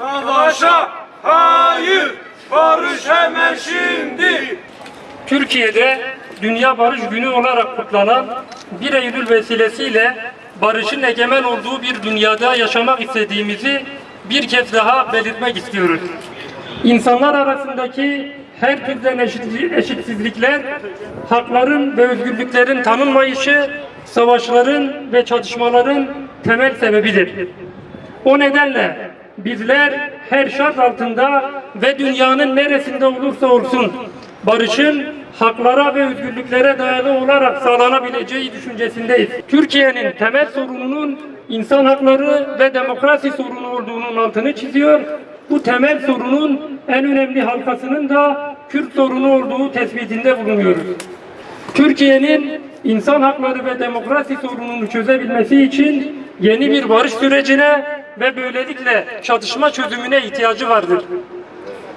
Savaşa hayır, barış hemen şimdi. Türkiye'de Dünya Barış Günü olarak kutlanan 1 Eylül vesilesiyle barışın egemen olduğu bir dünyada yaşamak istediğimizi bir kez daha belirtmek istiyoruz. İnsanlar arasındaki her türden eşit- eşitsizlikler, hakların ve özgürlüklerin tanınmayışı, savaşların ve çatışmaların temel sebebidir. O nedenle bizler her şart altında ve dünyanın neresinde olursa olsun barışın haklara ve özgürlüklere dayalı olarak sağlanabileceği düşüncesindeyiz. Türkiye'nin temel sorununun insan hakları ve demokrasi sorunu olduğunun altını çiziyor. Bu temel sorunun en önemli halkasının da Kürt sorunu olduğu tespitinde bulunuyoruz. Türkiye'nin insan hakları ve demokrasi sorununu çözebilmesi için yeni bir barış sürecine ve böylelikle çatışma çözümüne ihtiyacı vardır.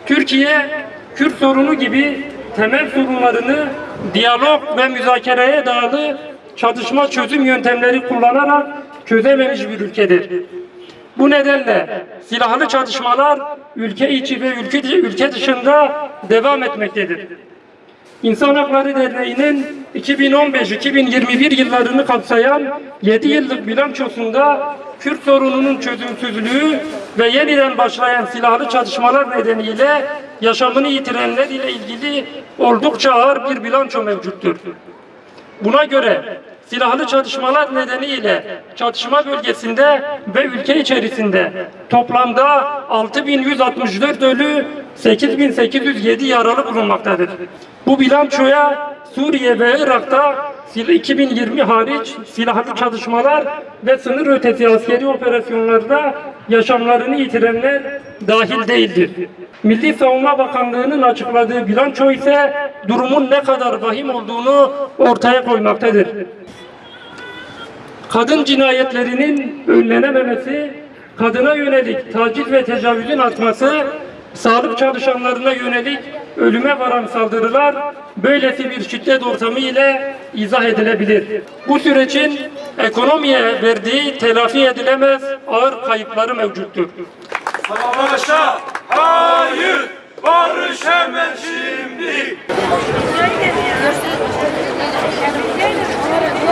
Türkiye, Kürt sorunu gibi temel sorunlarını diyalog ve müzakereye dayalı çatışma çözüm yöntemleri kullanarak çözememiş bir ülkedir. Bu nedenle silahlı çatışmalar ülke içi ve ülke, ülke dışında devam etmektedir. İnsan Hakları Derneği'nin 2015-2021 yıllarını kapsayan 7 yıllık bilançosunda Kürt sorununun çözümsüzlüğü ve yeniden başlayan silahlı çatışmalar nedeniyle yaşamını yitirenler ile ilgili oldukça ağır bir bilanço mevcuttur. Buna göre silahlı çatışmalar nedeniyle çatışma bölgesinde ve ülke içerisinde toplamda 6164 ölü 8807 yaralı bulunmaktadır. Bu bilançoya Suriye ve Irak'ta sil- 2020 hariç silahlı çatışmalar ve sınır ötesi askeri operasyonlarda yaşamlarını yitirenler dahil değildir. Milli Savunma Bakanlığı'nın açıkladığı bilanço ise durumun ne kadar vahim olduğunu ortaya koymaktadır. Kadın cinayetlerinin önlenememesi, kadına yönelik taciz ve tecavüzün artması, sağlık çalışanlarına yönelik ölüme varan saldırılar böylesi bir şiddet ortamı ile izah edilebilir. Bu sürecin ekonomiye verdiği telafi edilemez ağır kayıpları mevcuttur. Savaşa hayır, barış hemen